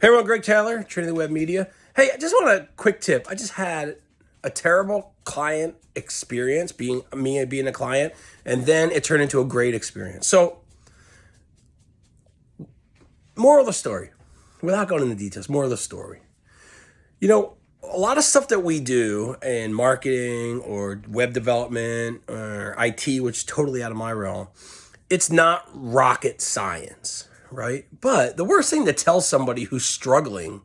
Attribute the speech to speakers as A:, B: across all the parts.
A: Hey everyone, Greg Taylor, Trinity Web Media. Hey, I just want a quick tip. I just had a terrible client experience, being me being a client, and then it turned into a great experience. So, moral of the story, without going into details, more of the story. You know, a lot of stuff that we do in marketing or web development or IT, which is totally out of my realm, it's not rocket science right? But the worst thing to tell somebody who's struggling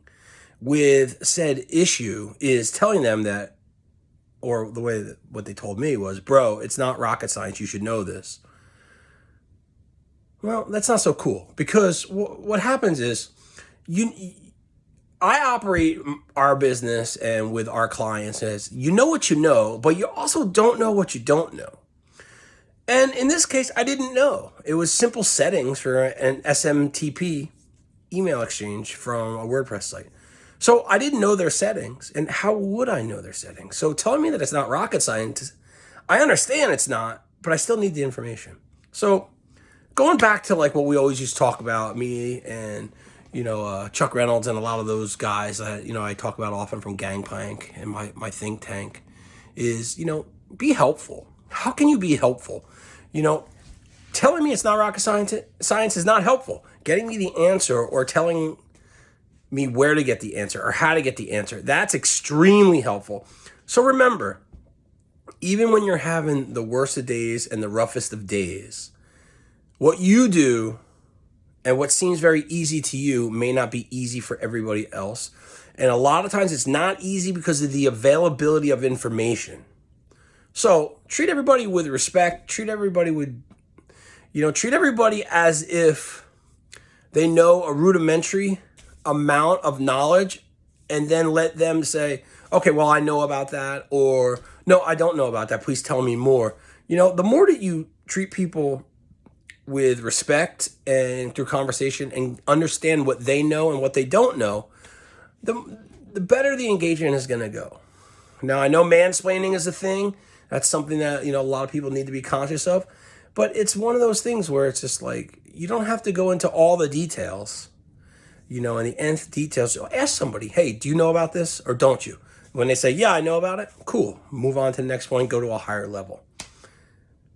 A: with said issue is telling them that, or the way that what they told me was, bro, it's not rocket science. You should know this. Well, that's not so cool because what happens is you, I operate our business and with our clients as you know what you know, but you also don't know what you don't know. And in this case, I didn't know. It was simple settings for an SMTP email exchange from a WordPress site. So I didn't know their settings. And how would I know their settings? So telling me that it's not rocket science, I understand it's not, but I still need the information. So going back to like what we always used to talk about, me and you know, uh, Chuck Reynolds and a lot of those guys that, you know, I talk about often from Gangplank and my, my think tank is, you know, be helpful. How can you be helpful? You know, telling me it's not rocket science, science is not helpful. Getting me the answer or telling me where to get the answer or how to get the answer, that's extremely helpful. So remember, even when you're having the worst of days and the roughest of days, what you do and what seems very easy to you may not be easy for everybody else. And a lot of times it's not easy because of the availability of information. So treat everybody with respect, treat everybody with, you know, treat everybody as if they know a rudimentary amount of knowledge and then let them say, okay, well, I know about that, or no, I don't know about that. Please tell me more. You know, the more that you treat people with respect and through conversation and understand what they know and what they don't know, the, the better the engagement is going to go. Now, I know mansplaining is a thing. That's something that, you know, a lot of people need to be conscious of. But it's one of those things where it's just like, you don't have to go into all the details, you know, and the nth details. So ask somebody, hey, do you know about this or don't you? When they say, yeah, I know about it, cool. Move on to the next point, go to a higher level.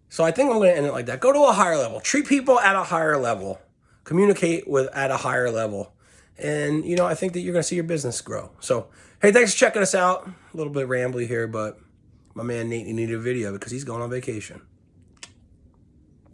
A: So I think I'm going to end it like that. Go to a higher level. Treat people at a higher level. Communicate with at a higher level. And, you know, I think that you're going to see your business grow. So, hey, thanks for checking us out. A little bit rambly here, but my man Nate needed a video because he's going on vacation.